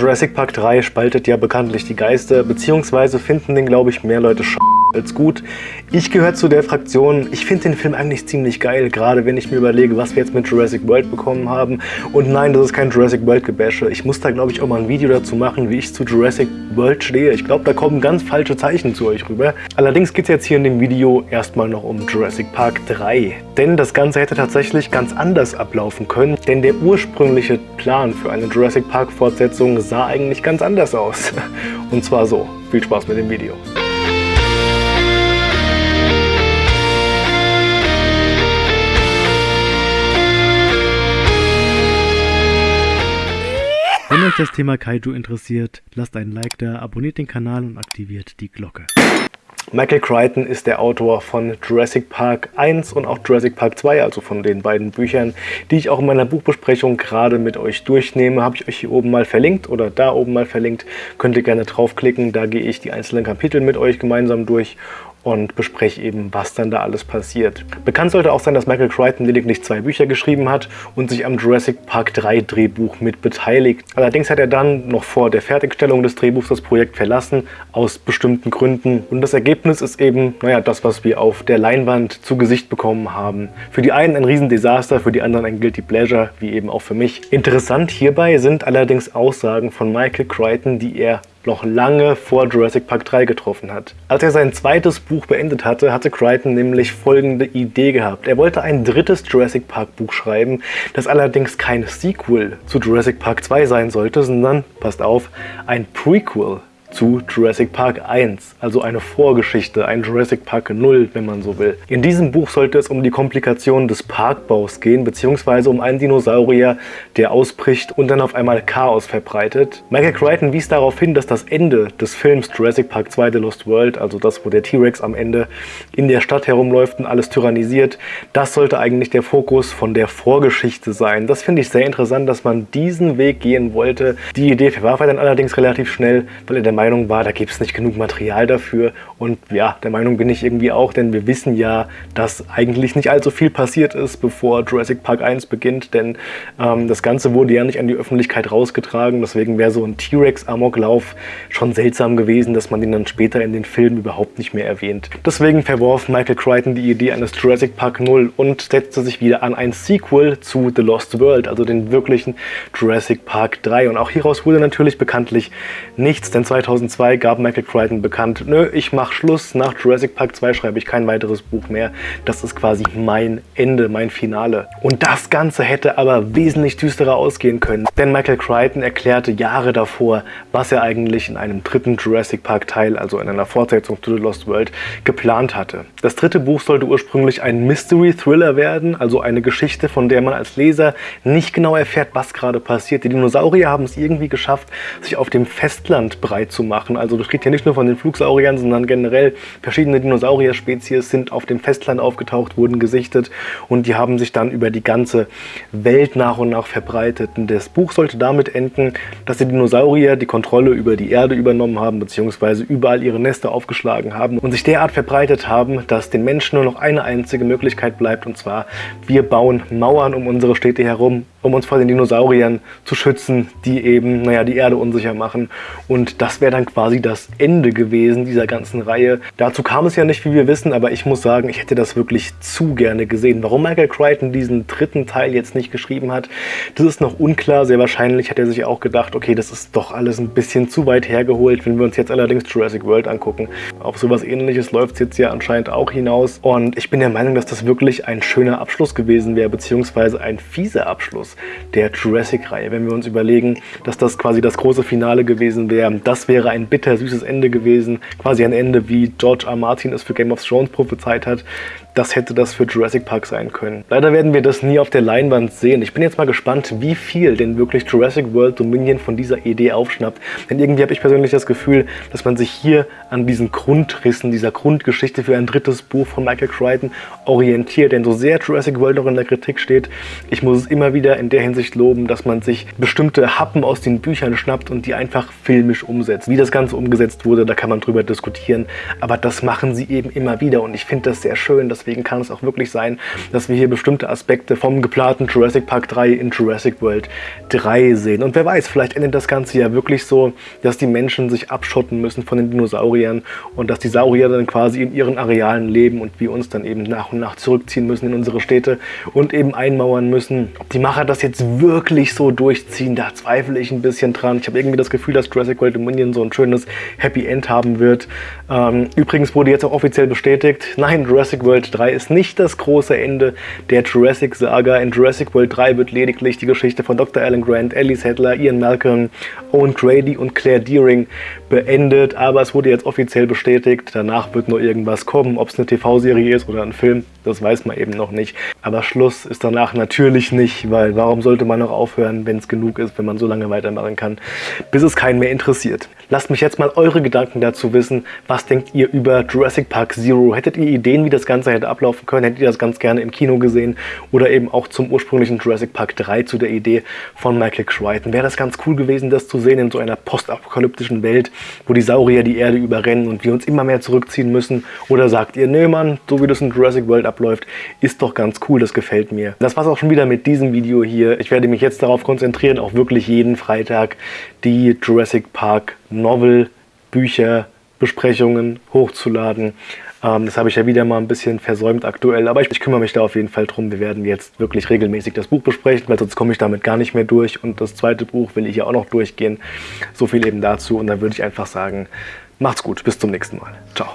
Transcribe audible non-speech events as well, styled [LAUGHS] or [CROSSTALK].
Jurassic Park 3 spaltet ja bekanntlich die Geister, beziehungsweise finden den, glaube ich, mehr Leute sch als gut. Ich gehöre zu der Fraktion, ich finde den Film eigentlich ziemlich geil, gerade wenn ich mir überlege, was wir jetzt mit Jurassic World bekommen haben. Und nein, das ist kein Jurassic World Gebäsche. Ich muss da, glaube ich, auch mal ein Video dazu machen, wie ich zu Jurassic World stehe. Ich glaube, da kommen ganz falsche Zeichen zu euch rüber. Allerdings geht es jetzt hier in dem Video erstmal noch um Jurassic Park 3. Denn das Ganze hätte tatsächlich ganz anders ablaufen können, denn der ursprüngliche Plan für eine Jurassic Park Fortsetzung sah eigentlich ganz anders aus. [LAUGHS] Und zwar so. Viel Spaß mit dem Video. Das Thema Kaiju interessiert, lasst einen Like da, abonniert den Kanal und aktiviert die Glocke. Michael Crichton ist der Autor von Jurassic Park 1 und auch Jurassic Park 2, also von den beiden Büchern, die ich auch in meiner Buchbesprechung gerade mit euch durchnehme. Habe ich euch hier oben mal verlinkt oder da oben mal verlinkt. Könnt ihr gerne draufklicken, da gehe ich die einzelnen Kapitel mit euch gemeinsam durch und bespreche eben, was dann da alles passiert. Bekannt sollte auch sein, dass Michael Crichton lediglich zwei Bücher geschrieben hat und sich am Jurassic Park 3 Drehbuch mit beteiligt. Allerdings hat er dann noch vor der Fertigstellung des Drehbuchs das Projekt verlassen, aus bestimmten Gründen. Und das Ergebnis ist eben, naja, das, was wir auf der Leinwand zu Gesicht bekommen haben. Für die einen ein Riesendesaster, für die anderen ein Guilty Pleasure, wie eben auch für mich. Interessant hierbei sind allerdings Aussagen von Michael Crichton, die er noch lange vor Jurassic Park 3 getroffen hat. Als er sein zweites Buch beendet hatte, hatte Crichton nämlich folgende Idee gehabt. Er wollte ein drittes Jurassic Park Buch schreiben, das allerdings kein Sequel zu Jurassic Park 2 sein sollte, sondern, passt auf, ein Prequel zu Jurassic Park 1, also eine Vorgeschichte, ein Jurassic Park 0, wenn man so will. In diesem Buch sollte es um die Komplikationen des Parkbaus gehen, beziehungsweise um einen Dinosaurier, der ausbricht und dann auf einmal Chaos verbreitet. Michael Crichton wies darauf hin, dass das Ende des Films Jurassic Park 2 The Lost World, also das, wo der T-Rex am Ende in der Stadt herumläuft und alles tyrannisiert, das sollte eigentlich der Fokus von der Vorgeschichte sein. Das finde ich sehr interessant, dass man diesen Weg gehen wollte. Die Idee verwarf er dann allerdings relativ schnell, weil er der Meinung war, da gibt es nicht genug Material dafür. Und ja, der Meinung bin ich irgendwie auch, denn wir wissen ja, dass eigentlich nicht allzu viel passiert ist, bevor Jurassic Park 1 beginnt. Denn ähm, das Ganze wurde ja nicht an die Öffentlichkeit rausgetragen. Deswegen wäre so ein T-Rex-Amoklauf schon seltsam gewesen, dass man den dann später in den Filmen überhaupt nicht mehr erwähnt. Deswegen verworf Michael Crichton die Idee eines Jurassic Park 0 und setzte sich wieder an ein Sequel zu The Lost World, also den wirklichen Jurassic Park 3. Und auch hieraus wurde natürlich bekanntlich nichts, denn 2000 2002 gab Michael Crichton bekannt, nö, ich mache Schluss, nach Jurassic Park 2 schreibe ich kein weiteres Buch mehr. Das ist quasi mein Ende, mein Finale. Und das Ganze hätte aber wesentlich düsterer ausgehen können, denn Michael Crichton erklärte Jahre davor, was er eigentlich in einem dritten Jurassic Park Teil, also in einer Fortsetzung to The Lost World, geplant hatte. Das dritte Buch sollte ursprünglich ein Mystery-Thriller werden, also eine Geschichte, von der man als Leser nicht genau erfährt, was gerade passiert. Die Dinosaurier haben es irgendwie geschafft, sich auf dem Festland breit zu zu machen. Also das geht hier nicht nur von den Flugsauriern, sondern generell verschiedene Dinosaurier-Spezies sind auf dem Festland aufgetaucht, wurden gesichtet und die haben sich dann über die ganze Welt nach und nach verbreitet. Und das Buch sollte damit enden, dass die Dinosaurier die Kontrolle über die Erde übernommen haben, beziehungsweise überall ihre Nester aufgeschlagen haben und sich derart verbreitet haben, dass den Menschen nur noch eine einzige Möglichkeit bleibt, und zwar wir bauen Mauern um unsere Städte herum, um uns vor den Dinosauriern zu schützen, die eben, naja, die Erde unsicher machen. Und das wäre dann quasi das Ende gewesen dieser ganzen Reihe. Dazu kam es ja nicht, wie wir wissen, aber ich muss sagen, ich hätte das wirklich zu gerne gesehen. Warum Michael Crichton diesen dritten Teil jetzt nicht geschrieben hat, das ist noch unklar. Sehr wahrscheinlich hat er sich auch gedacht, okay, das ist doch alles ein bisschen zu weit hergeholt, wenn wir uns jetzt allerdings Jurassic World angucken. Auf sowas ähnliches läuft es jetzt ja anscheinend auch hinaus. Und ich bin der Meinung, dass das wirklich ein schöner Abschluss gewesen wäre, beziehungsweise ein fieser Abschluss der Jurassic-Reihe. Wenn wir uns überlegen, dass das quasi das große Finale gewesen wäre, das wäre ein bittersüßes Ende gewesen, quasi ein Ende, wie George R. Martin es für Game of Thrones prophezeit hat das hätte das für Jurassic Park sein können. Leider werden wir das nie auf der Leinwand sehen. Ich bin jetzt mal gespannt, wie viel denn wirklich Jurassic World Dominion von dieser Idee aufschnappt. Denn irgendwie habe ich persönlich das Gefühl, dass man sich hier an diesen Grundrissen, dieser Grundgeschichte für ein drittes Buch von Michael Crichton orientiert. Denn so sehr Jurassic World noch in der Kritik steht, ich muss es immer wieder in der Hinsicht loben, dass man sich bestimmte Happen aus den Büchern schnappt und die einfach filmisch umsetzt. Wie das Ganze umgesetzt wurde, da kann man drüber diskutieren. Aber das machen sie eben immer wieder und ich finde das sehr schön, dass deswegen kann es auch wirklich sein, dass wir hier bestimmte Aspekte vom geplanten Jurassic Park 3 in Jurassic World 3 sehen. Und wer weiß, vielleicht endet das Ganze ja wirklich so, dass die Menschen sich abschotten müssen von den Dinosauriern und dass die Saurier dann quasi in ihren Arealen leben und wir uns dann eben nach und nach zurückziehen müssen in unsere Städte und eben einmauern müssen. Ob die Macher das jetzt wirklich so durchziehen, da zweifle ich ein bisschen dran. Ich habe irgendwie das Gefühl, dass Jurassic World Dominion so ein schönes Happy End haben wird. Ähm, übrigens wurde jetzt auch offiziell bestätigt, nein, Jurassic World 3 ist nicht das große Ende der Jurassic Saga. In Jurassic World 3 wird lediglich die Geschichte von Dr. Alan Grant, Ellie Sattler, Ian Malcolm, Owen Grady und Claire Deering beendet, aber es wurde jetzt offiziell bestätigt, danach wird nur irgendwas kommen, ob es eine TV-Serie ist oder ein Film, das weiß man eben noch nicht. Aber Schluss ist danach natürlich nicht, weil warum sollte man noch aufhören, wenn es genug ist, wenn man so lange weitermachen kann, bis es keinen mehr interessiert. Lasst mich jetzt mal eure Gedanken dazu wissen. Was denkt ihr über Jurassic Park Zero? Hättet ihr Ideen, wie das Ganze hätte ablaufen können? Hättet ihr das ganz gerne im Kino gesehen? Oder eben auch zum ursprünglichen Jurassic Park 3, zu der Idee von Michael Crichton? Wäre das ganz cool gewesen, das zu sehen in so einer postapokalyptischen Welt, wo die Saurier die Erde überrennen und wir uns immer mehr zurückziehen müssen? Oder sagt ihr, nee Mann, so wie das in Jurassic World abläuft, ist doch ganz cool, das gefällt mir. Das war's auch schon wieder mit diesem Video hier. Ich werde mich jetzt darauf konzentrieren, auch wirklich jeden Freitag die Jurassic Park Novel, Bücher, Besprechungen hochzuladen. Ähm, das habe ich ja wieder mal ein bisschen versäumt aktuell, aber ich, ich, kümmere mich da auf jeden Fall drum. Wir werden jetzt wirklich regelmäßig das Buch besprechen, weil sonst komme ich damit gar nicht mehr durch. Und das zweite Buch will ich ja auch noch durchgehen. So viel eben dazu. Und dann würde ich einfach sagen, macht's gut, bis zum nächsten Mal. Ciao.